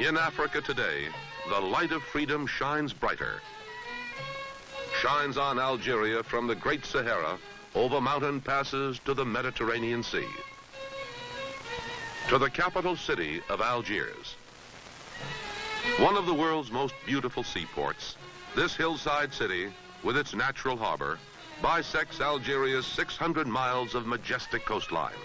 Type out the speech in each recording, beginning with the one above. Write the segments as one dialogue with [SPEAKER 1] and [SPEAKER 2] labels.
[SPEAKER 1] In Africa today, the light of freedom shines brighter. Shines on Algeria from the Great Sahara over mountain passes to the Mediterranean Sea. To the capital city of Algiers. One of the world's most beautiful seaports, this hillside city, with its natural harbor, bisects Algeria's 600 miles of majestic coastline.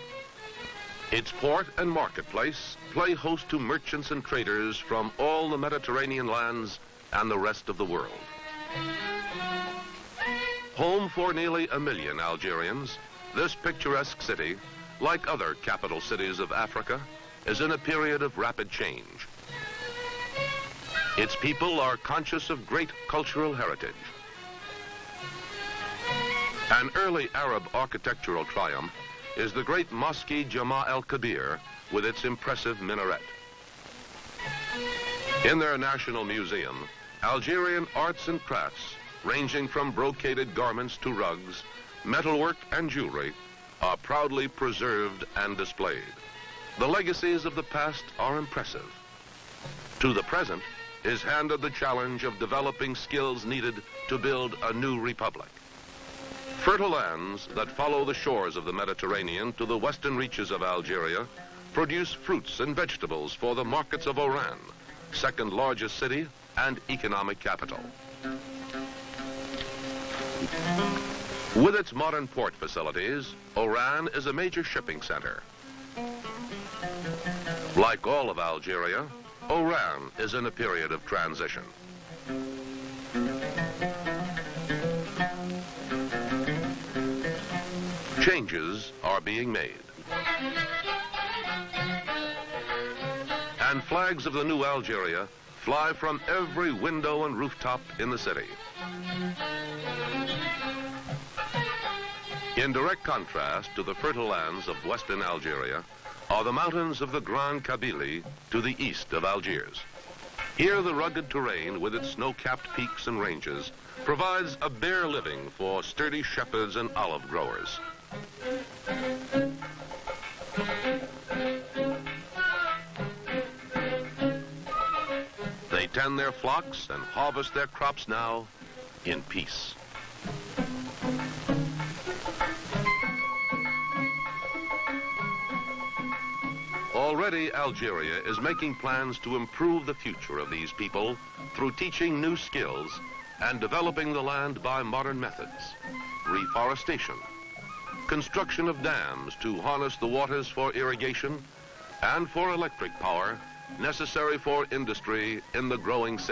[SPEAKER 1] Its port and marketplace play host to merchants and traders from all the Mediterranean lands and the rest of the world. Home for nearly a million Algerians, this picturesque city, like other capital cities of Africa, is in a period of rapid change. Its people are conscious of great cultural heritage. An early Arab architectural triumph is the great Mosque Jama el-Kabir with its impressive minaret. In their national museum, Algerian arts and crafts, ranging from brocaded garments to rugs, metalwork and jewelry, are proudly preserved and displayed. The legacies of the past are impressive. To the present is handed the challenge of developing skills needed to build a new republic. Fertile lands that follow the shores of the Mediterranean to the western reaches of Algeria produce fruits and vegetables for the markets of Oran, second largest city and economic capital. With its modern port facilities, Oran is a major shipping center. Like all of Algeria, Oran is in a period of transition. Changes are being made. And flags of the new Algeria fly from every window and rooftop in the city. In direct contrast to the fertile lands of western Algeria are the mountains of the Grand Kabylie to the east of Algiers. Here the rugged terrain with its snow-capped peaks and ranges provides a bare living for sturdy shepherds and olive growers. They tend their flocks and harvest their crops now in peace. Already Algeria is making plans to improve the future of these people through teaching new skills and developing the land by modern methods, reforestation, construction of dams to harness the waters for irrigation and for electric power necessary for industry in the growing city.